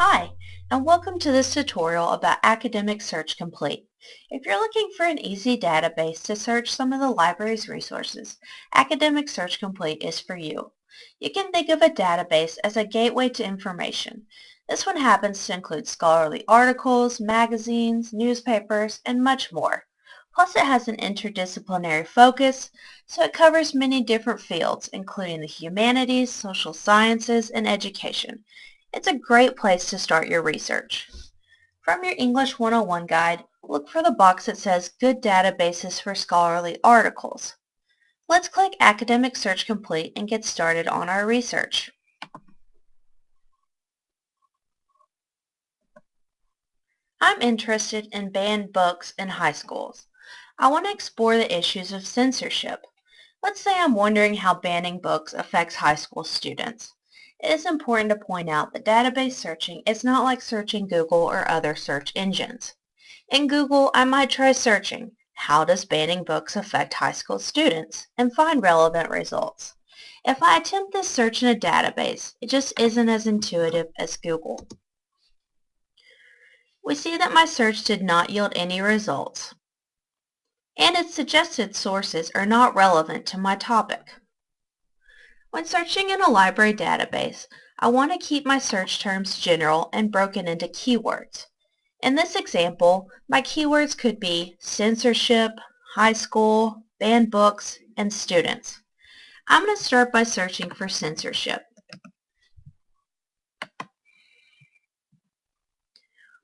Hi, and welcome to this tutorial about Academic Search Complete. If you're looking for an easy database to search some of the library's resources, Academic Search Complete is for you. You can think of a database as a gateway to information. This one happens to include scholarly articles, magazines, newspapers, and much more. Plus it has an interdisciplinary focus, so it covers many different fields, including the humanities, social sciences, and education. It's a great place to start your research. From your English 101 guide, look for the box that says Good Databases for Scholarly Articles. Let's click Academic Search Complete and get started on our research. I'm interested in banned books in high schools. I want to explore the issues of censorship. Let's say I'm wondering how banning books affects high school students. It is important to point out that database searching is not like searching Google or other search engines. In Google, I might try searching, how does banning books affect high school students, and find relevant results. If I attempt this search in a database, it just isn't as intuitive as Google. We see that my search did not yield any results, and its suggested sources are not relevant to my topic. When searching in a library database, I want to keep my search terms general and broken into keywords. In this example, my keywords could be censorship, high school, banned books, and students. I'm going to start by searching for censorship.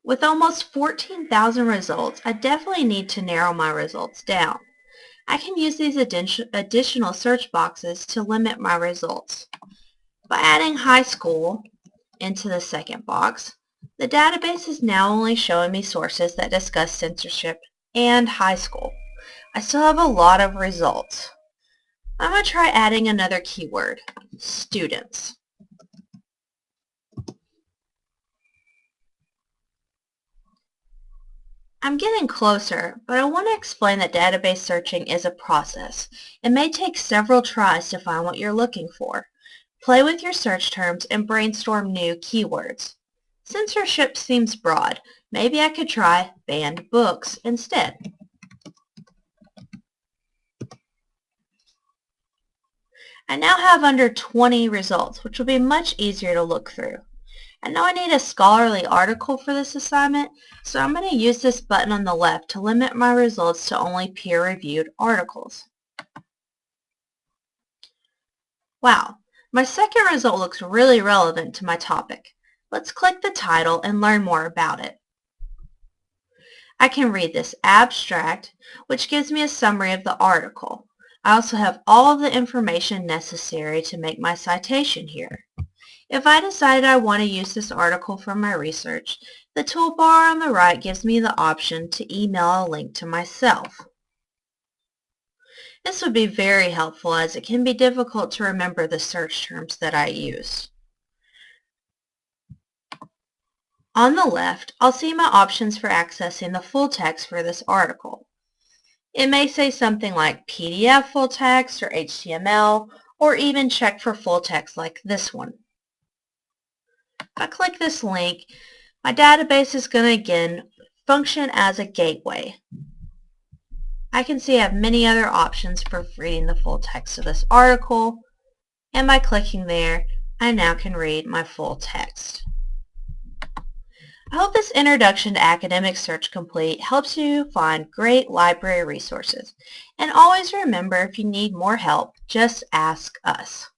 With almost 14,000 results, I definitely need to narrow my results down. I can use these additional search boxes to limit my results. By adding high school into the second box, the database is now only showing me sources that discuss censorship and high school. I still have a lot of results. I'm going to try adding another keyword, students. I'm getting closer, but I want to explain that database searching is a process. It may take several tries to find what you're looking for. Play with your search terms and brainstorm new keywords. Censorship seems broad. Maybe I could try banned books instead. I now have under 20 results, which will be much easier to look through. I know I need a scholarly article for this assignment, so I'm going to use this button on the left to limit my results to only peer-reviewed articles. Wow, my second result looks really relevant to my topic. Let's click the title and learn more about it. I can read this abstract, which gives me a summary of the article. I also have all of the information necessary to make my citation here. If I decide I want to use this article for my research, the toolbar on the right gives me the option to email a link to myself. This would be very helpful as it can be difficult to remember the search terms that I use. On the left, I'll see my options for accessing the full text for this article. It may say something like PDF full text or HTML, or even check for full text like this one. If I click this link, my database is going to again function as a gateway. I can see I have many other options for reading the full text of this article, and by clicking there, I now can read my full text. I hope this introduction to Academic Search Complete helps you find great library resources. And always remember, if you need more help, just ask us.